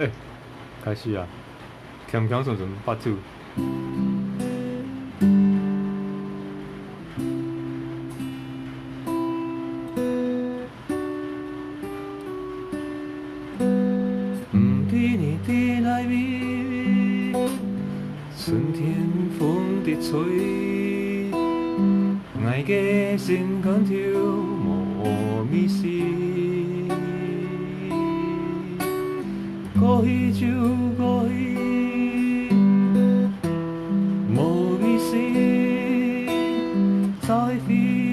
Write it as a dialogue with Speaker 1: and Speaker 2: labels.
Speaker 1: 哎，开始啊！强强顺顺八九。不知你在哪里？春天风在吹，爱的心肝跳莫迷失。过去就过去，莫迷失，再飞